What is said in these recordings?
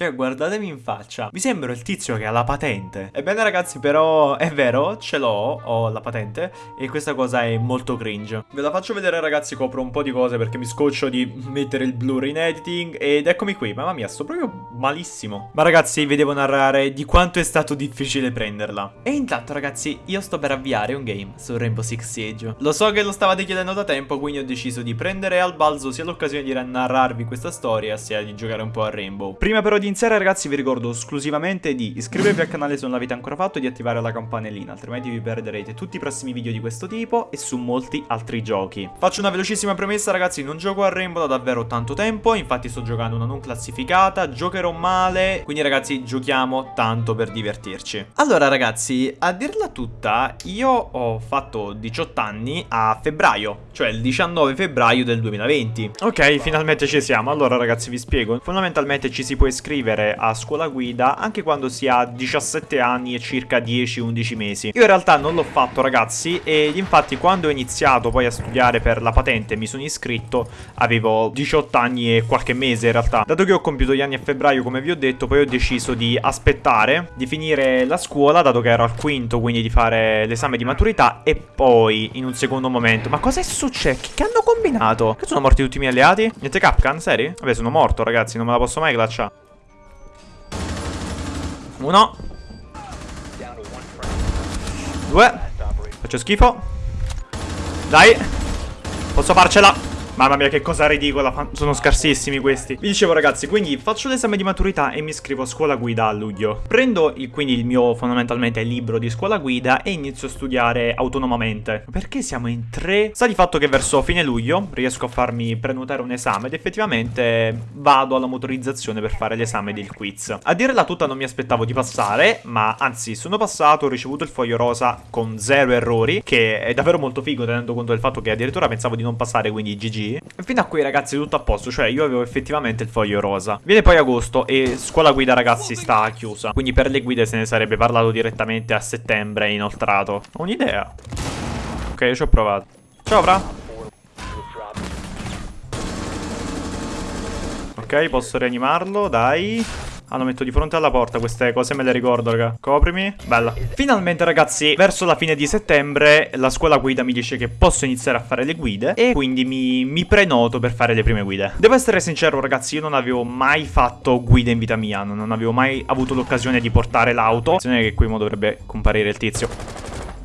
Cioè, guardatemi in faccia. Mi sembra il tizio che ha la patente. Ebbene, ragazzi, però è vero, ce l'ho, ho la patente. E questa cosa è molto cringe. Ve la faccio vedere, ragazzi, copro un po' di cose perché mi scoccio di mettere il blur in editing. Ed eccomi qui, mamma mia, sto proprio malissimo. Ma ragazzi, vi devo narrare di quanto è stato difficile prenderla. E intanto, ragazzi, io sto per avviare un game su Rainbow Six Siege. Lo so che lo stavate chiedendo da tempo, quindi ho deciso di prendere al balzo sia l'occasione di narrarvi questa storia, sia di giocare un po' a Rainbow. Prima però di iniziare ragazzi vi ricordo esclusivamente di iscrivervi al canale se non l'avete ancora fatto e di attivare la campanellina, altrimenti vi perderete tutti i prossimi video di questo tipo e su molti altri giochi. Faccio una velocissima premessa ragazzi, non gioco a Rainbow da davvero tanto tempo, infatti sto giocando una non classificata, giocherò male, quindi ragazzi giochiamo tanto per divertirci. Allora ragazzi, a dirla tutta, io ho fatto 18 anni a febbraio, cioè il 19 febbraio del 2020. Ok, finalmente ci siamo, allora ragazzi vi spiego, fondamentalmente ci si può iscrivere a scuola guida anche quando si ha 17 anni e circa 10-11 mesi. Io in realtà non l'ho fatto ragazzi e infatti quando ho iniziato poi a studiare per la patente mi sono iscritto avevo 18 anni e qualche mese in realtà. Dato che ho compiuto gli anni a febbraio come vi ho detto poi ho deciso di aspettare di finire la scuola dato che ero al quinto quindi di fare l'esame di maturità e poi in un secondo momento ma cosa è successo? Che hanno combinato? Che sono morti tutti i miei alleati? Niente Capcan? Seri? Vabbè sono morto ragazzi non me la posso mai glacciare uno. Due. Faccio schifo. Dai. Posso farcela Mamma mia che cosa ridicola Sono scarsissimi questi. Vi dicevo ragazzi Quindi faccio l'esame di maturità E mi iscrivo a scuola guida a luglio. Prendo il, quindi il mio fondamentalmente libro di scuola guida E inizio a studiare autonomamente. Perché siamo in tre? Sta di fatto che verso fine luglio Riesco a farmi prenotare un esame Ed effettivamente vado alla motorizzazione Per fare l'esame del quiz. A dire la tutta non mi aspettavo di passare Ma anzi sono passato Ho ricevuto il foglio rosa con zero errori Che è davvero molto figo Tenendo conto del fatto che addirittura pensavo di non passare Quindi GG Fino a qui ragazzi tutto a posto. Cioè io avevo effettivamente il foglio rosa. Viene poi agosto e scuola guida ragazzi sta chiusa. Quindi per le guide se ne sarebbe parlato direttamente a settembre inoltrato. Ho un'idea. Ok ci ho provato. Ciao Fra. Ok posso rianimarlo? Dai Ah, lo metto di fronte alla porta, queste cose me le ricordo, raga. Coprimi. Bella. Finalmente, ragazzi, verso la fine di settembre, la scuola guida mi dice che posso iniziare a fare le guide e quindi mi, mi prenoto per fare le prime guide. Devo essere sincero, ragazzi, io non avevo mai fatto guide in vita mia, non avevo mai avuto l'occasione di portare l'auto. Attenzione che qui mo dovrebbe comparire il tizio.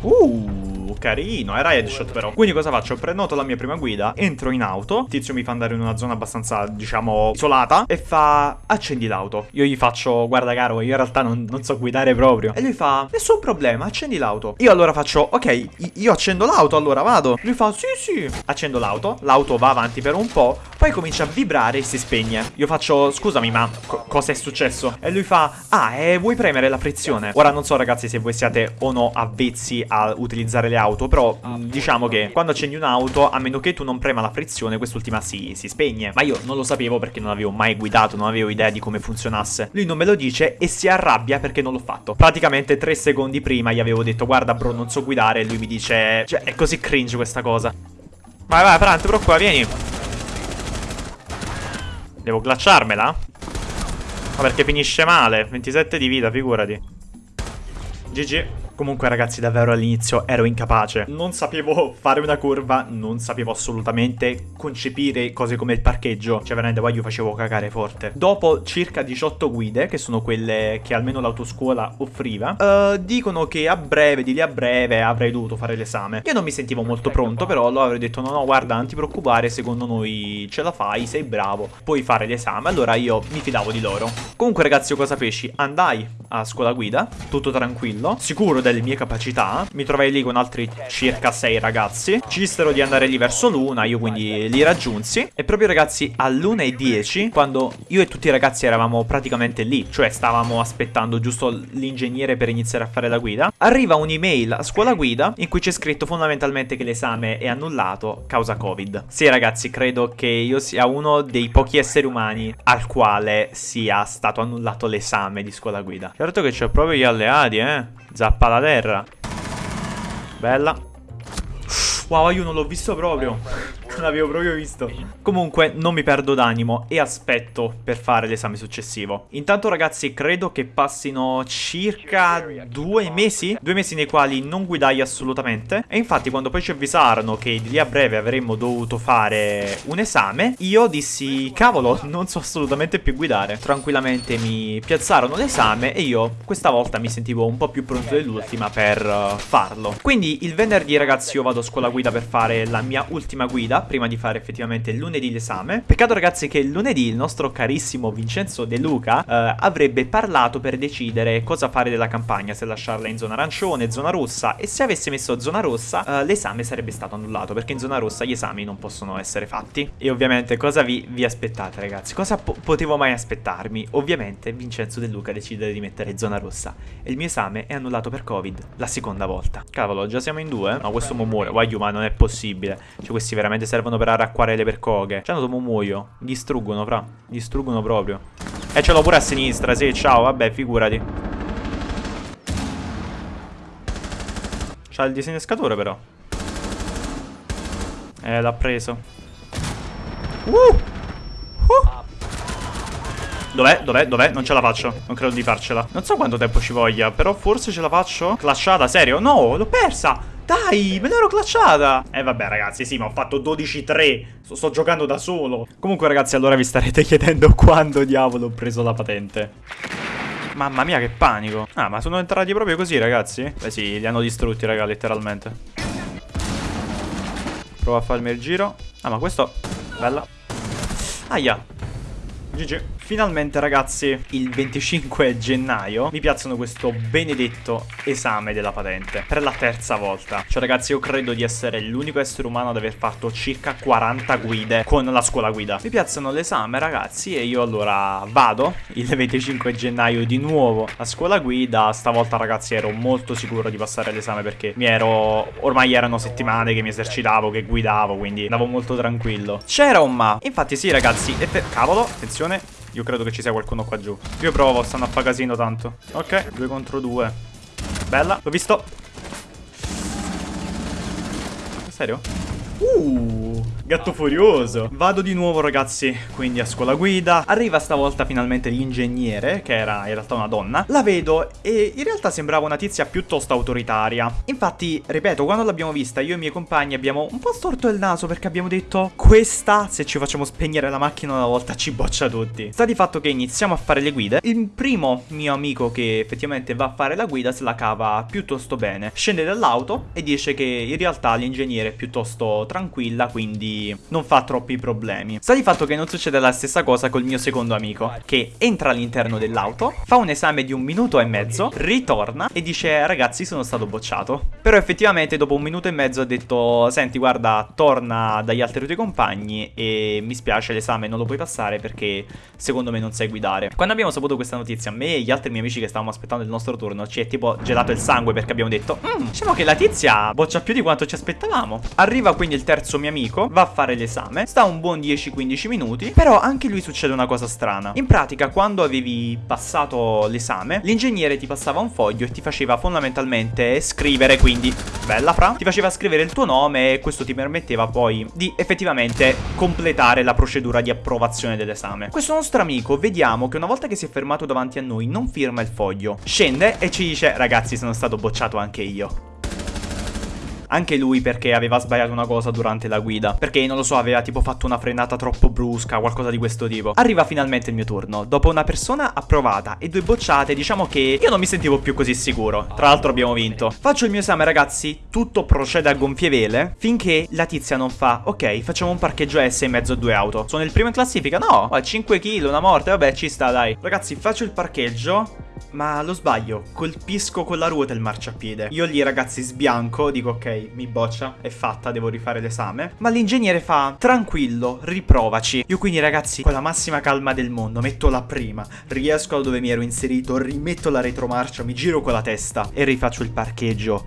Uh carino, era headshot però. Quindi cosa faccio? Prenoto la mia prima guida, entro in auto, il tizio mi fa andare in una zona abbastanza, diciamo, isolata e fa accendi l'auto. Io gli faccio, guarda caro, io in realtà non, non so guidare proprio. E lui fa, nessun problema, accendi l'auto. Io allora faccio, ok, io accendo l'auto, allora vado. Lui fa, sì sì. Accendo l'auto, l'auto va avanti per un po', poi comincia a vibrare e si spegne. Io faccio, scusami ma co cosa è successo? E lui fa, ah, eh, vuoi premere la frizione? Ora non so ragazzi se voi siate o no avvezzi a utilizzare le auto auto Però mh, diciamo che quando accendi un'auto A meno che tu non prema la frizione Quest'ultima si, si spegne. Ma io non lo sapevo perché non avevo mai guidato Non avevo idea di come funzionasse. Lui non me lo dice e si arrabbia perché non l'ho fatto. Praticamente tre secondi prima gli avevo detto Guarda bro non so guidare. E lui mi dice Cioè è così cringe questa cosa. Vai vai Fran però qua vieni. Devo glacciarmela? Ma perché finisce male. 27 di vita figurati. GG Comunque ragazzi davvero all'inizio ero incapace. Non sapevo fare una curva Non sapevo assolutamente concepire cose come il parcheggio. Cioè veramente poi io facevo cagare forte. Dopo circa 18 guide Che sono quelle che almeno l'autoscuola offriva uh, Dicono che a breve, di lì a breve Avrei dovuto fare l'esame. Io non mi sentivo molto pronto Però allora avrei detto no no guarda non ti preoccupare Secondo noi ce la fai, sei bravo Puoi fare l'esame. Allora io mi fidavo di loro. Comunque ragazzi io cosa feci? Andai a scuola guida Tutto tranquillo. Sicuro delle mie capacità. Mi trovai lì con altri circa 6 ragazzi. Ci dissero di andare lì verso l'una Io quindi li raggiunsi. E proprio ragazzi all'una e 10 Quando io e tutti i ragazzi eravamo praticamente lì Cioè stavamo aspettando giusto l'ingegnere per iniziare a fare la guida Arriva un'email a scuola guida In cui c'è scritto fondamentalmente che l'esame è annullato Causa covid. Sì ragazzi credo che io sia uno dei pochi esseri umani Al quale sia stato annullato l'esame di scuola guida. Certo che c'ho proprio gli alleati eh Zappa la terra. Bella. Wow io non l'ho visto proprio Non l'avevo proprio visto. Comunque non mi perdo d'animo e aspetto per fare l'esame successivo. Intanto ragazzi credo che passino circa due mesi. Due mesi nei quali non guidai assolutamente. E infatti quando poi ci avvisarono che di lì a breve avremmo dovuto fare un esame, io dissi cavolo non so assolutamente più guidare. Tranquillamente mi piazzarono l'esame e io questa volta mi sentivo un po' più pronto dell'ultima per uh, farlo. Quindi il venerdì ragazzi io vado a scuola guida per fare la mia ultima guida prima di fare effettivamente lunedì l'esame. Peccato ragazzi che lunedì il nostro carissimo Vincenzo De Luca uh, avrebbe parlato per decidere cosa fare della campagna, se lasciarla in zona arancione, zona rossa e se avesse messo zona rossa uh, l'esame sarebbe stato annullato perché in zona rossa gli esami non possono essere fatti. E ovviamente cosa vi, vi aspettate ragazzi? Cosa po potevo mai aspettarmi? Ovviamente Vincenzo De Luca decide di mettere zona rossa e il mio esame è annullato per covid la seconda volta. Cavolo, già siamo in due? No, questo mo muore. Guaglio, ma non è possibile. Cioè, questi veramente servono per arracquare le percoghe. Cioè, hanno muoio. Distruggono, fra. Distruggono proprio. E ce l'ho pure a sinistra, sì, ciao, vabbè, figurati. C'ha il disinnescatore, però. Eh, l'ha preso. Uh! Uh! Dov'è? Dov'è? Dov'è? Non ce la faccio. Non credo di farcela. Non so quanto tempo ci voglia, però forse ce la faccio. Clashata, serio? No, l'ho persa. Dai, me l'ero clashata. Eh vabbè ragazzi, sì, ma ho fatto 12-3. Sto, sto, giocando da solo. Comunque ragazzi, allora vi starete chiedendo quando diavolo ho preso la patente. Mamma mia, che panico. Ah, ma sono entrati proprio così, ragazzi? Beh sì, li hanno distrutti, raga, letteralmente. Prova a farmi il giro. Ah, ma questo... Bella. Aia. GG. Finalmente ragazzi, il 25 gennaio mi piazzano questo benedetto esame della patente per la terza volta. Cioè ragazzi io credo di essere l'unico essere umano ad aver fatto circa 40 guide con la scuola guida. Mi piazzano l'esame ragazzi e io allora vado il 25 gennaio di nuovo a scuola guida. Stavolta ragazzi ero molto sicuro di passare l'esame perché mi ero... ormai erano settimane che mi esercitavo, che guidavo, quindi andavo molto tranquillo. C'era un ma. Infatti sì ragazzi, cavolo, attenzione. Io credo che ci sia qualcuno qua giù. Io provo, stanno a fare casino tanto. Ok, due contro due. Bella, l'ho visto. Serio? Uh, gatto furioso. Vado di nuovo ragazzi, quindi a scuola guida. Arriva stavolta finalmente l'ingegnere, che era in realtà una donna. La vedo e in realtà sembrava una tizia piuttosto autoritaria. Infatti, ripeto, quando l'abbiamo vista io e i miei compagni abbiamo un po' storto il naso perché abbiamo detto questa, se ci facciamo spegnere la macchina una volta, ci boccia tutti. Sta di fatto che iniziamo a fare le guide. Il primo mio amico che effettivamente va a fare la guida se la cava piuttosto bene. Scende dall'auto e dice che in realtà l'ingegnere è piuttosto tranquilla, quindi non fa troppi problemi. Sta di fatto che non succede la stessa cosa col mio secondo amico, che entra all'interno dell'auto, fa un esame di un minuto e mezzo, ritorna e dice ragazzi sono stato bocciato. Però effettivamente dopo un minuto e mezzo ha detto senti guarda torna dagli altri tuoi compagni e mi spiace l'esame non lo puoi passare perché secondo me non sai guidare. Quando abbiamo saputo questa notizia, me e gli altri miei amici che stavamo aspettando il nostro turno ci è tipo gelato il sangue perché abbiamo detto mm, diciamo che la tizia boccia più di quanto ci aspettavamo. Arriva quindi il terzo mio amico, va a fare l'esame, sta un buon 10-15 minuti, però anche lui succede una cosa strana. In pratica, quando avevi passato l'esame, l'ingegnere ti passava un foglio e ti faceva fondamentalmente scrivere, quindi, bella fra, ti faceva scrivere il tuo nome e questo ti permetteva poi di effettivamente completare la procedura di approvazione dell'esame. Questo nostro amico, vediamo che una volta che si è fermato davanti a noi, non firma il foglio, scende e ci dice, ragazzi, sono stato bocciato anche io. Anche lui perché aveva sbagliato una cosa durante la guida. Perché, non lo so, aveva tipo fatto una frenata troppo brusca, qualcosa di questo tipo. Arriva finalmente il mio turno. Dopo una persona approvata e due bocciate, diciamo che io non mi sentivo più così sicuro. Tra l'altro abbiamo vinto. Faccio il mio esame, ragazzi. Tutto procede a gonfie vele. Finché la tizia non fa, ok, facciamo un parcheggio S in mezzo a due auto. Sono il primo in classifica? No, 5 kg, una morte, vabbè, ci sta, dai. Ragazzi, faccio il parcheggio. Ma lo sbaglio, colpisco con la ruota il marciapiede. Io lì ragazzi sbianco, dico ok, mi boccia, è fatta, devo rifare l'esame. Ma l'ingegnere fa, tranquillo, riprovaci. Io quindi ragazzi, con la massima calma del mondo, metto la prima, riesco da dove mi ero inserito, rimetto la retromarcia, mi giro con la testa e rifaccio il parcheggio.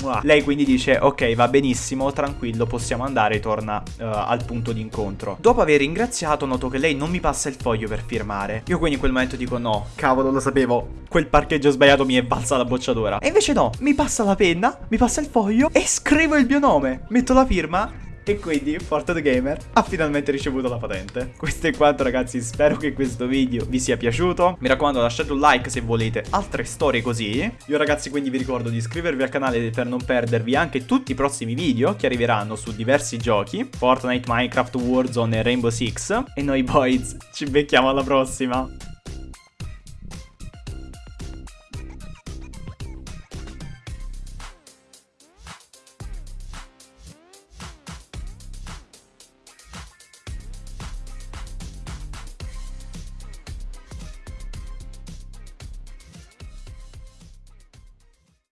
Mua. Lei quindi dice, ok, va benissimo, tranquillo, possiamo andare e torna uh, al punto di incontro. Dopo aver ringraziato, noto che lei non mi passa il foglio per firmare. Io quindi in quel momento dico, no, cavolo, lo sapevo, quel parcheggio sbagliato mi è valsa la bocciatura. E invece no, mi passa la penna, mi passa il foglio scrivo il mio nome. Metto la firma E quindi Fortnite Gamer ha finalmente ricevuto la patente. Questo è quanto ragazzi, spero che questo video vi sia piaciuto. Mi raccomando lasciate un like se volete altre storie così. Io ragazzi quindi vi ricordo di iscrivervi al canale per non perdervi anche tutti i prossimi video che arriveranno su diversi giochi. Fortnite, Minecraft, Warzone e Rainbow Six. E noi boys ci becchiamo alla prossima.